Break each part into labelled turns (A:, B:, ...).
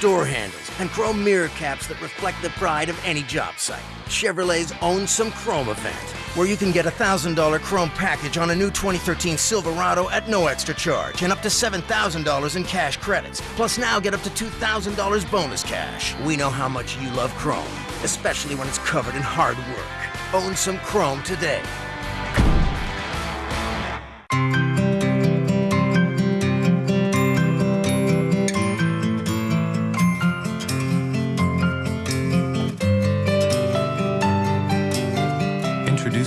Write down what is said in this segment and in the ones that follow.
A: door handles, and chrome mirror caps that reflect the pride of any job site. Chevrolet's Own Some Chrome event, where you can get a $1,000 chrome package on a new 2013 Silverado at no extra charge and up to $7,000 in cash credits. Plus now get up to $2,000 bonus cash. We know how much you love chrome, especially when it's covered in hard work. Own some chrome today.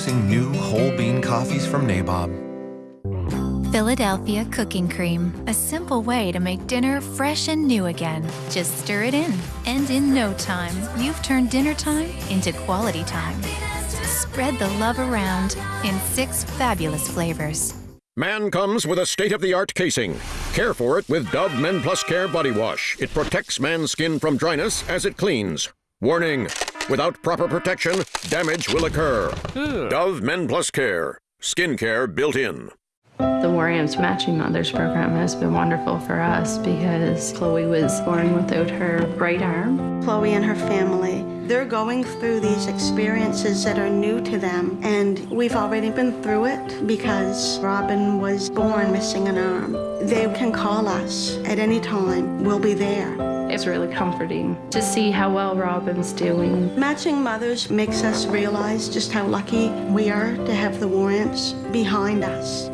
B: Introducing new whole bean coffees from Nabob.
C: Philadelphia cooking cream. A simple way to make dinner fresh and new again. Just stir it in. And in no time, you've turned dinner time into quality time. Spread the love around in six fabulous flavors.
D: Man comes with a state-of-the-art casing. Care for it with Dove Men Plus Care Body Wash. It protects man's skin from dryness as it cleans. Warning! Without proper protection, damage will occur. Hmm. Dove Men Plus Care. Skin care built in.
E: The War Amps Matching Mothers program has been wonderful for us because Chloe was born without her right arm.
F: Chloe and her family, they're going through these experiences that are new to them, and we've already been through it because Robin was born missing an arm. They can call us at any time, we'll be there.
E: It's really comforting to see how well Robin's doing.
F: Matching Mothers makes us realize just how lucky we are to have the War Amps behind us.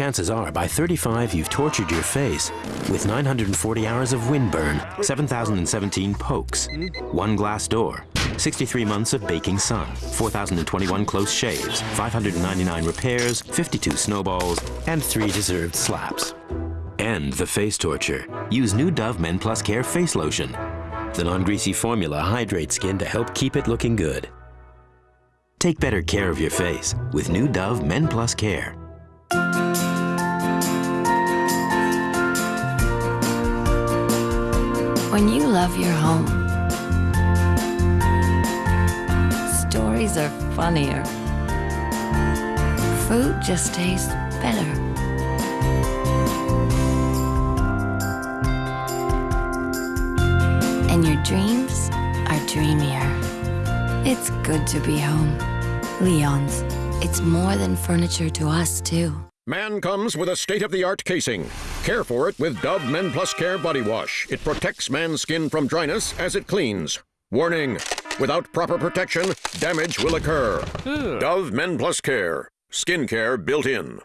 G: Chances are, by 35, you've tortured your face with 940 hours of windburn, 7,017 pokes, one glass door, 63 months of baking sun, 4,021 close shaves, 599 repairs, 52 snowballs, and three deserved slaps. End the face torture. Use new Dove Men Plus Care Face Lotion. The non-greasy formula hydrates skin to help keep it looking good. Take better care of your face with new Dove Men Plus Care.
H: When you love your home, stories are funnier. Food just tastes better. And your dreams are dreamier. It's good to be home. Leon's. It's more than furniture to us, too.
D: Man comes with a state-of-the-art casing. Care for it with Dove Men Plus Care Body Wash. It protects man's skin from dryness as it cleans. Warning! Without proper protection, damage will occur. Hmm. Dove Men Plus Care. Skin care built in.